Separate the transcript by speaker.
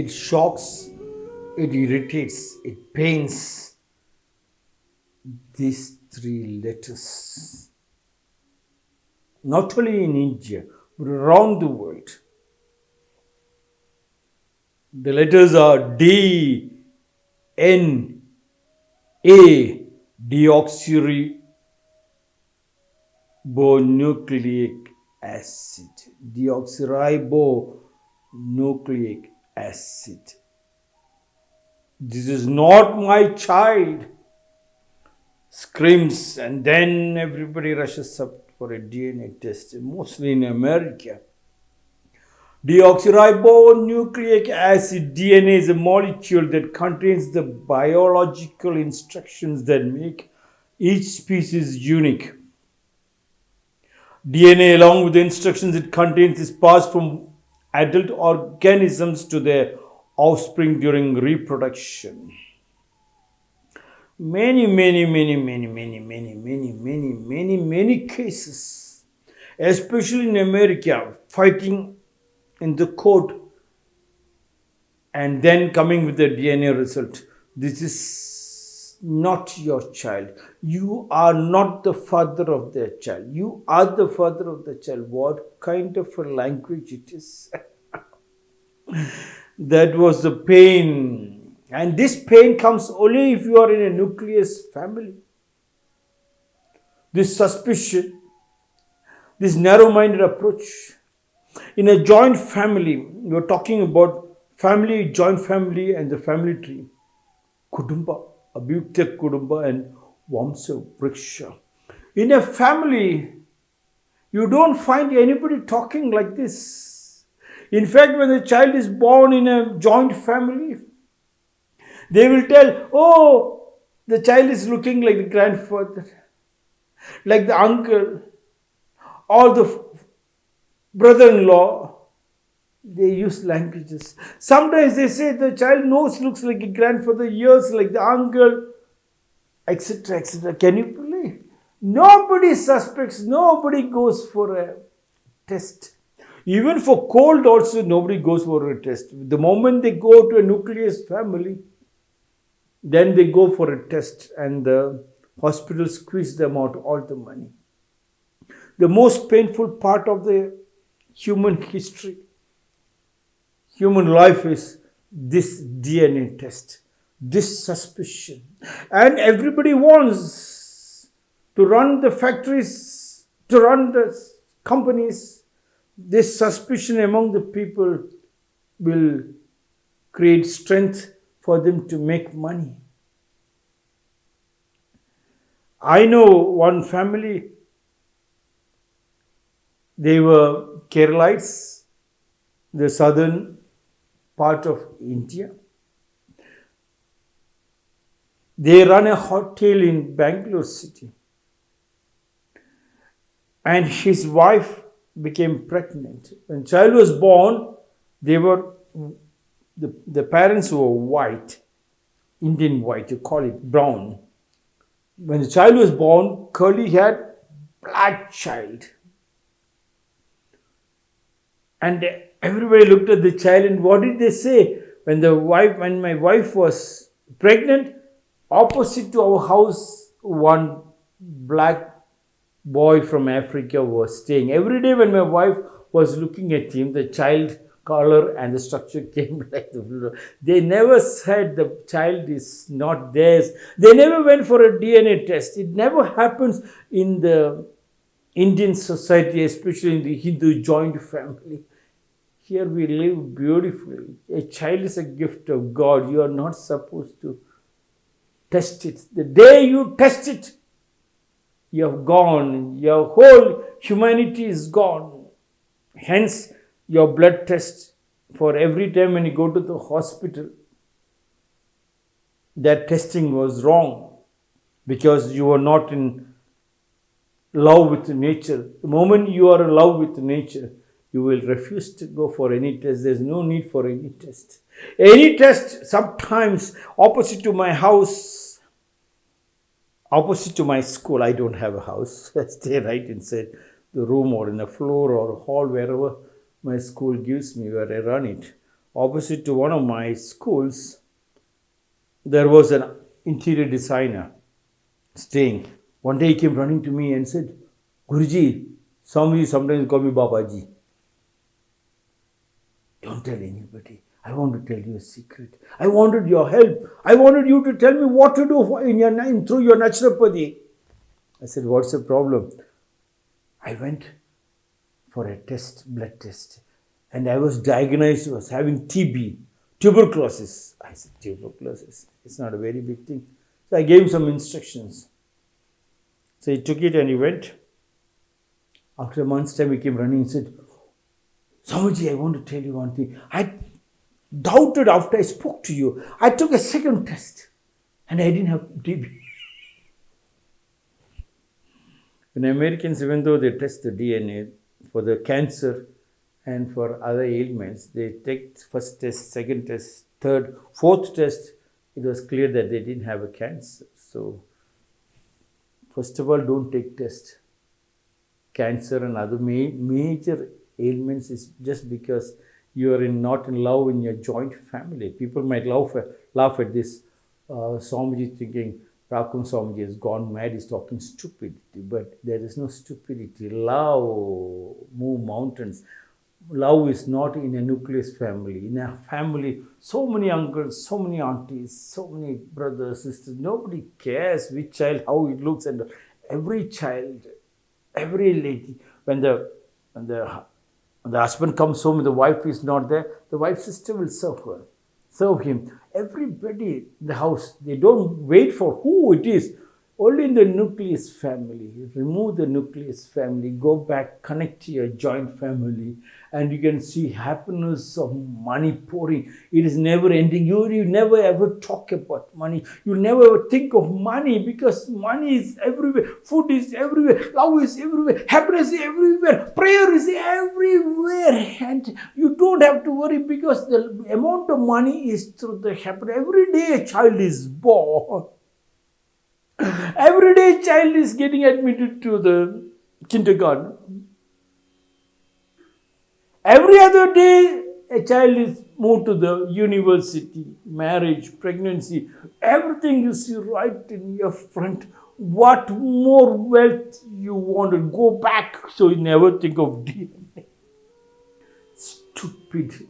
Speaker 1: it shocks, it irritates, it pains. These three letters. Not only in India, but around the world. The letters are D, N, A, deoxyribonucleic acid. Deoxyribonucleic acid. This is not my child. Screams, and then everybody rushes up for a DNA test, mostly in America. Deoxyribonucleic acid DNA is a molecule that contains the biological instructions that make each species unique. DNA, along with the instructions it contains, is passed from adult organisms to their offspring during reproduction. Many, many, many, many, many, many, many, many, many, many cases, especially in America, fighting in the court and then coming with the DNA result. This is not your child. You are not the father of their child. You are the father of the child. What kind of a language it is? that was the pain. And this pain comes only if you are in a nucleus family. This suspicion, this narrow minded approach, in a joint family, you're talking about family, joint family, and the family tree. Kudumba, Abhyukta Kudumba, and Vamsa Vriksha. In a family, you don't find anybody talking like this. In fact, when the child is born in a joint family, they will tell, Oh, the child is looking like the grandfather, like the uncle, or the brother-in-law, they use languages. Sometimes they say the child nose looks like a grandfather, ears like the uncle, etc. etc. Can you believe? Nobody suspects, nobody goes for a test. Even for cold also, nobody goes for a test. The moment they go to a nucleus family, then they go for a test and the hospital squeeze them out all the money. The most painful part of the human history, human life is this DNA test, this suspicion. And everybody wants to run the factories, to run the companies. This suspicion among the people will create strength for them to make money. I know one family, they were Keralites, the southern part of India. They run a hotel in Bangalore city. And his wife became pregnant. When child was born, they were the, the parents were white, Indian white, you call it brown. When the child was born, curly haired, black child. And everybody looked at the child and what did they say? When the wife, when my wife was pregnant, opposite to our house, one black boy from Africa was staying. Every day when my wife was looking at him, the child color and the structure came like the They never said the child is not theirs. They never went for a DNA test. It never happens in the Indian society, especially in the Hindu joint family. Here we live beautifully. A child is a gift of God. You are not supposed to test it. The day you test it, you have gone. Your whole humanity is gone. Hence, your blood test for every time when you go to the hospital, that testing was wrong because you were not in love with nature. The moment you are in love with nature, you will refuse to go for any test. There's no need for any test. Any test, sometimes opposite to my house, opposite to my school, I don't have a house. I stay right inside the room or in a floor or hall, wherever my school gives me, where I run it. opposite to one of my schools, there was an interior designer staying. One day he came running to me and said, Guruji, somebody sometimes call me Babaji. Don't tell anybody. I want to tell you a secret. I wanted your help. I wanted you to tell me what to do in your in, through your naturopathy. I said, What's the problem? I went for a test, blood test, and I was diagnosed as having TB, tuberculosis. I said, Tuberculosis. It's not a very big thing. So I gave him some instructions. So he took it and he went. After a month's time, he came running and said, Swamiji, I want to tell you one thing. I doubted after I spoke to you. I took a second test and I didn't have TB. In Americans, even though they test the DNA for the cancer and for other ailments, they take first test, second test, third, fourth test. It was clear that they didn't have a cancer. So, first of all, don't take test. Cancer and other ma- major ailments is just because you are in, not in love in your joint family. People might laugh at, laugh at this. Uh, Swamiji thinking, Rakam Swamiji has gone mad, he's talking stupidity. But there is no stupidity. Love move mountains. Love is not in a nucleus family. In a family, so many uncles, so many aunties, so many brothers, sisters. Nobody cares which child, how it looks, and every child, every lady, when the when the when the husband comes home and the wife is not there, the wife's sister will serve her, serve him. Everybody in the house, they don't wait for who it is. Only in the nucleus family. Remove the nucleus family, go back, connect to your joint family, and you can see happiness of money pouring. It is never ending. You, you never ever talk about money. You never ever think of money because money is everywhere. Food is everywhere. Love is everywhere. Happiness is everywhere. Prayer is everywhere. And you don't have to worry because the amount of money is through the happiness. Every day a child is born. Every day a child is getting admitted to the kindergarten. Every other day a child is moved to the university, marriage, pregnancy. Everything you see right in your front. What more wealth you want to go back so you never think of DNA. Stupid